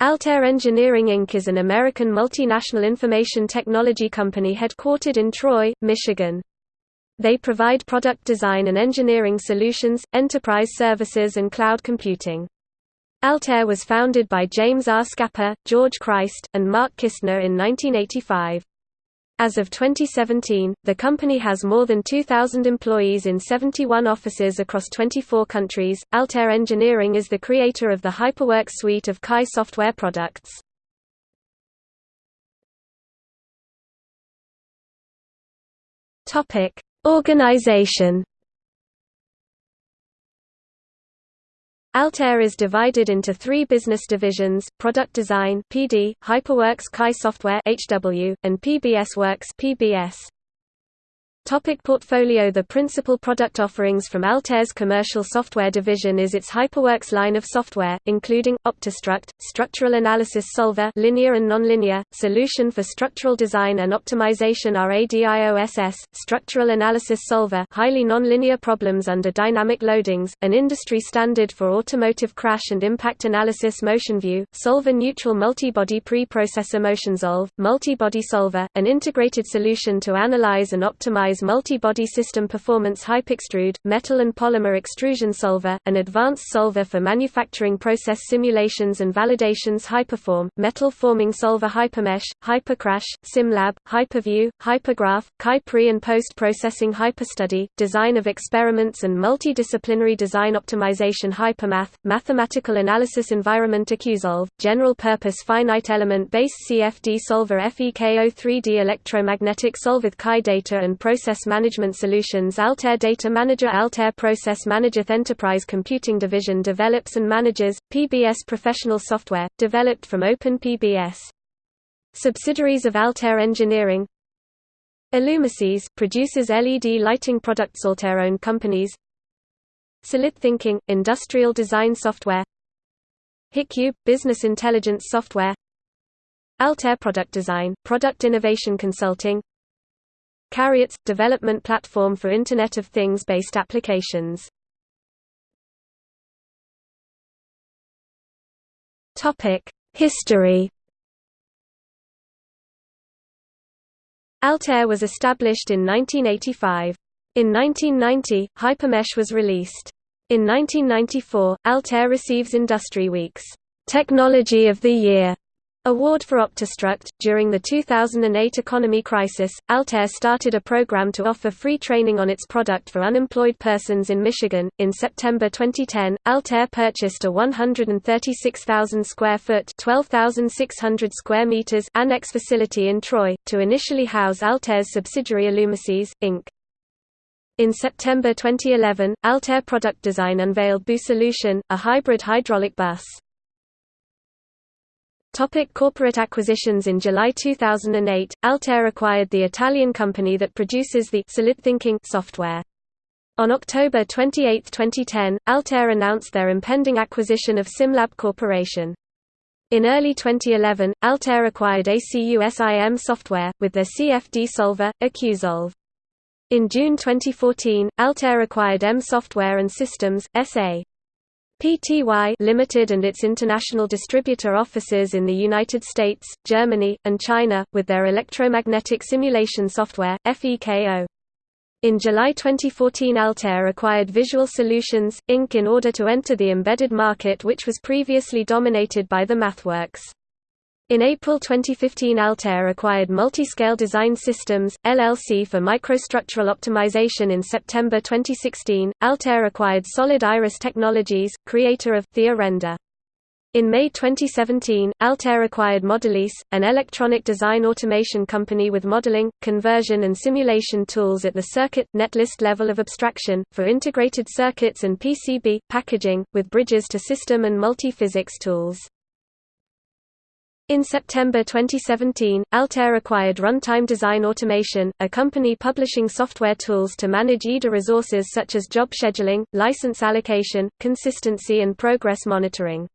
Altair Engineering Inc. is an American multinational information technology company headquartered in Troy, Michigan. They provide product design and engineering solutions, enterprise services and cloud computing. Altair was founded by James R. Scapa, George Christ, and Mark Kistner in 1985. As of 2017, the company has more than 2,000 employees in 71 offices across 24 countries. Altair Engineering is the creator of the HyperWorks suite of CAE software products. Topic: Organization Altair is divided into three business divisions, Product Design PD, HyperWorks CAE Software HW, and PBS Works PBS. Topic portfolio The principal product offerings from Altair's commercial software division is its HyperWorks line of software, including, OptiStruct, Structural Analysis Solver linear and nonlinear, Solution for Structural Design and Optimization RADIOSS, Structural Analysis Solver highly nonlinear problems under dynamic loadings, an industry standard for automotive crash and impact analysis MotionView, Solver Neutral Multibody Pre-Processor MotionSolve, Multibody Solver, an integrated solution to analyze and optimize multi-body system performance HyperXtrude, metal and polymer extrusion solver, an advanced solver for manufacturing process simulations and validations Hyperform, metal forming solver Hypermesh, Hypercrash, SimLab, Hyperview, Hypergraph, CAE pre- and post-processing Hyperstudy, design of experiments and multidisciplinary design optimization Hypermath, mathematical analysis environment AcuSolve, general-purpose finite element-based CFD solver FEKO 3D electromagnetic solve with CAI data and process Process Management Solutions Altair Data Manager Altair Process Manager Enterprise Computing Division develops and manages, PBS professional software, developed from OpenPBS. Subsidiaries of Altair Engineering. Illumisys produces LED lighting products Altair owned companies. Solid Thinking – Industrial design software. HiQube – Business intelligence software. Altair Product Design – Product innovation consulting Carriots – development platform for Internet of Things-based applications. History Altair was established in 1985. In 1990, Hypermesh was released. In 1994, Altair receives Industry Week's Technology of the Year Award for OptiStruct. During the 2008 economy crisis, Altair started a program to offer free training on its product for unemployed persons in Michigan. In September 2010, Altair purchased a 136,000 square foot (12,600 square meters) annex facility in Troy to initially house Altair's subsidiary Illumisys Inc. In September 2011, Altair Product Design unveiled BU Solution, a hybrid hydraulic bus. Topic corporate acquisitions In July 2008, Altair acquired the Italian company that produces the Solid Thinking software. On October 28, 2010, Altair announced their impending acquisition of SimLab Corporation. In early 2011, Altair acquired ACUSIM software, with their CFD solver, AcuSolve. In June 2014, Altair acquired EM Software and Systems, S.A. PTY Limited and its international distributor offices in the United States, Germany, and China, with their electromagnetic simulation software, FEKO. In July 2014 Altair acquired Visual Solutions, Inc. in order to enter the embedded market which was previously dominated by the MathWorks. In April 2015 Altair acquired Multiscale Design Systems, LLC for microstructural optimization in September 2016. Altair acquired Solid Iris Technologies, creator of TheaRender. In May 2017, Altair acquired Modelys, an electronic design automation company with modeling, conversion and simulation tools at the circuit, netlist level of abstraction, for integrated circuits and PCB, packaging, with bridges to system and multi-physics tools. In September 2017, Altair acquired Runtime Design Automation, a company publishing software tools to manage EDA resources such as job scheduling, license allocation, consistency and progress monitoring.